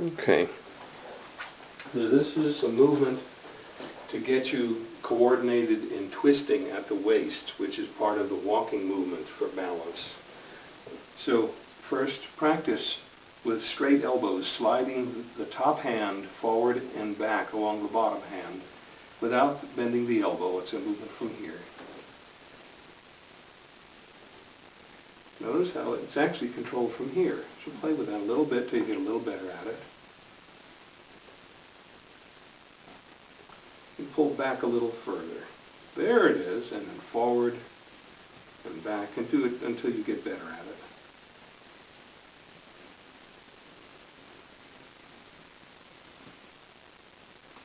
Okay. So This is a movement to get you coordinated in twisting at the waist, which is part of the walking movement for balance. So first, practice with straight elbows, sliding the top hand forward and back along the bottom hand without bending the elbow. It's a movement from here. Notice how it's actually controlled from here. So play with that a little bit till you get a little better at it. And pull back a little further. There it is, and then forward and back, and do it until you get better at it.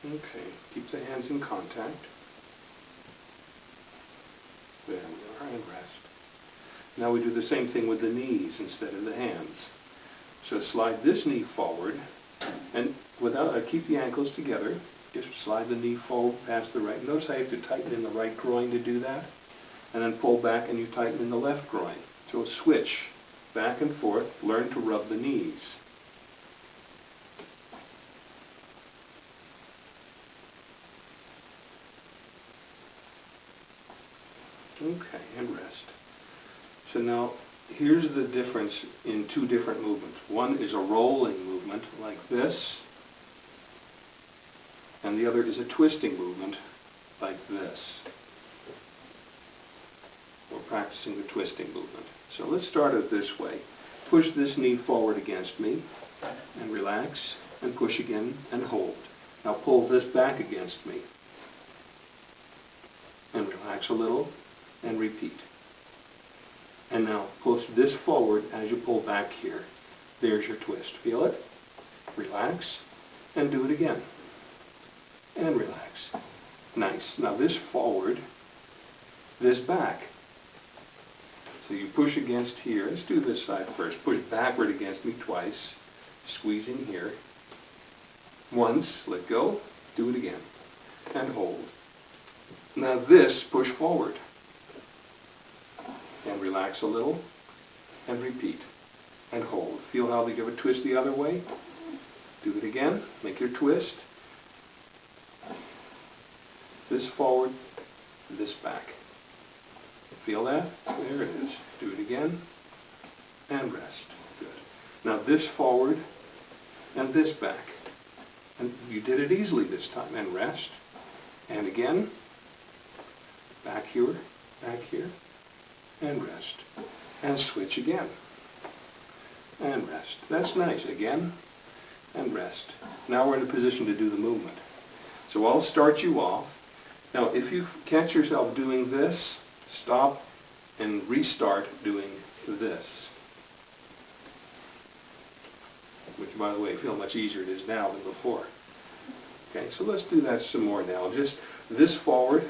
Okay, keep the hands in contact. There we are, and rest. Now we do the same thing with the knees instead of the hands. So slide this knee forward, and without, uh, keep the ankles together. Just slide the knee forward past the right. Notice how you have to tighten in the right groin to do that. And then pull back and you tighten in the left groin. So switch back and forth. Learn to rub the knees. Okay, and rest. So now, here's the difference in two different movements. One is a rolling movement, like this, and the other is a twisting movement, like this. We're practicing the twisting movement. So let's start it this way. Push this knee forward against me, and relax, and push again, and hold. Now pull this back against me, and relax a little, and repeat. And now push this forward as you pull back here. There's your twist. Feel it? Relax, and do it again. And relax. Nice. Now this forward, this back. So you push against here. Let's do this side first. Push backward against me twice. Squeeze in here. Once, let go. Do it again. And hold. Now this, push forward and relax a little, and repeat, and hold. Feel how they give a twist the other way? Do it again, make your twist. This forward, this back. Feel that? There it is. Do it again, and rest. Good. Now this forward, and this back. And you did it easily this time, and rest. And again, back here, back here, and rest. And switch again. And rest. That's nice. Again, and rest. Now we're in a position to do the movement. So I'll start you off. Now if you catch yourself doing this, stop and restart doing this. Which, by the way, feel much easier it is now than before. Okay, so let's do that some more now. Just this forward,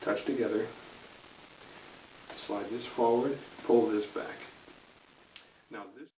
touch together, slide this forward, pull this back. Now this